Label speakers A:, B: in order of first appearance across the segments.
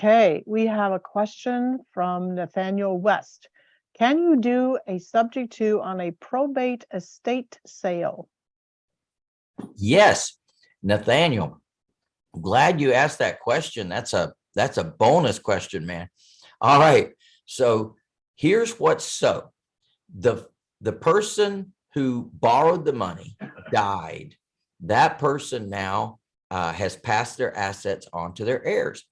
A: Okay, we have a question from Nathaniel West. Can you do a subject to on a probate estate sale?
B: Yes, Nathaniel, glad you asked that question. That's a, that's a bonus question, man. All right, so here's what's so. The, the person who borrowed the money died. That person now uh, has passed their assets on to their heirs.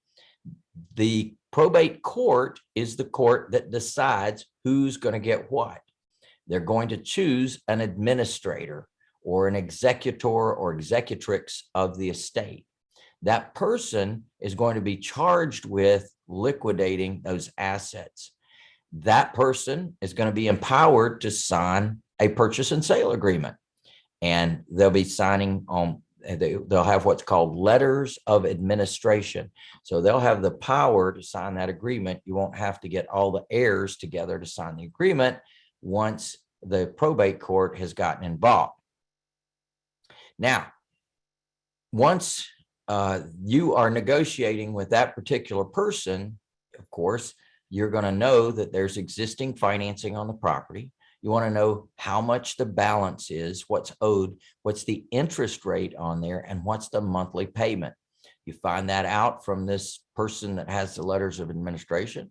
B: The probate court is the court that decides who's going to get what. They're going to choose an administrator or an executor or executrix of the estate. That person is going to be charged with liquidating those assets. That person is going to be empowered to sign a purchase and sale agreement. And they'll be signing on, they, they'll have what's called letters of administration. So they'll have the power to sign that agreement. You won't have to get all the heirs together to sign the agreement once the probate court has gotten involved. Now, once uh, you are negotiating with that particular person, of course, you're going to know that there's existing financing on the property. You want to know how much the balance is, what's owed, what's the interest rate on there, and what's the monthly payment. You find that out from this person that has the letters of administration.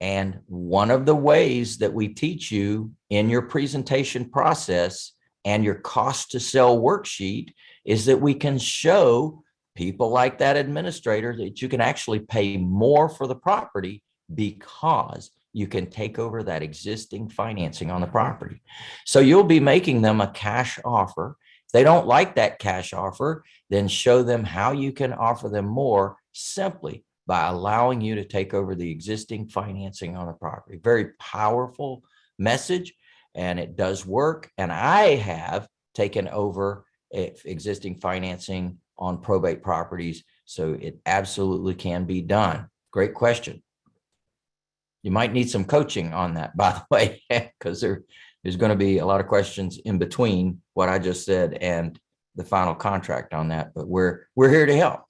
B: And one of the ways that we teach you in your presentation process and your cost to sell worksheet is that we can show people like that administrator that you can actually pay more for the property because you can take over that existing financing on the property. So you'll be making them a cash offer. If they don't like that cash offer, then show them how you can offer them more simply by allowing you to take over the existing financing on the property. Very powerful message and it does work. And I have taken over existing financing on probate properties. So it absolutely can be done. Great question. You might need some coaching on that, by the way, because there, there's going to be a lot of questions in between what I just said and the final contract on that, but we're, we're here to help.